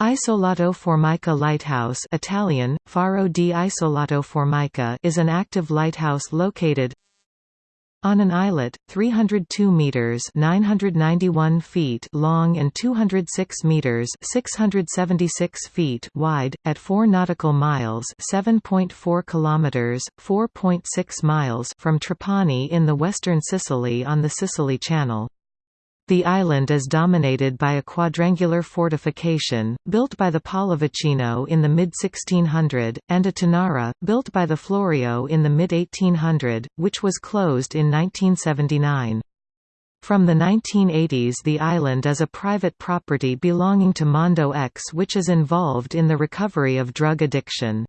Isolotto Formica Lighthouse Italian, Faro di Isolotto Formica is an active lighthouse located on an islet, 302 meters (991 feet) long and 206 meters (676 feet) wide, at 4 nautical miles (7.4 kilometers, 4.6 miles) from Trapani in the western Sicily on the Sicily Channel. The island is dominated by a quadrangular fortification, built by the Pallavicino in the mid-1600, and a tonnara, built by the Florio in the mid-1800, which was closed in 1979. From the 1980s the island is a private property belonging to Mondo X which is involved in the recovery of drug addiction.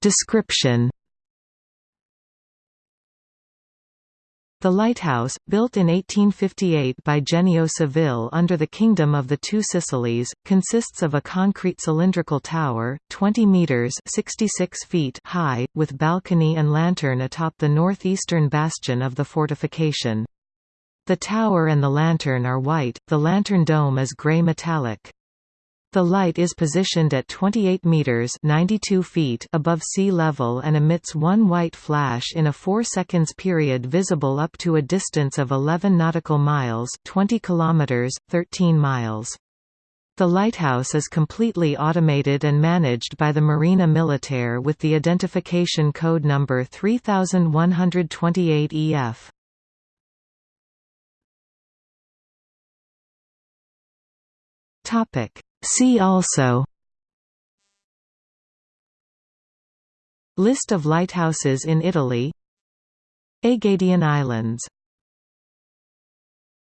Description The lighthouse, built in 1858 by Genio Civile under the Kingdom of the Two Sicilies, consists of a concrete cylindrical tower, 20 metres 66 feet high, with balcony and lantern atop the northeastern bastion of the fortification. The tower and the lantern are white, the lantern dome is grey metallic. The light is positioned at 28 meters (92 feet) above sea level and emits one white flash in a 4 seconds period visible up to a distance of 11 nautical miles (20 kilometers, 13 miles). The lighthouse is completely automated and managed by the Marina Militare with the identification code number 3128 EF. Topic See also List of lighthouses in Italy Aegadian Islands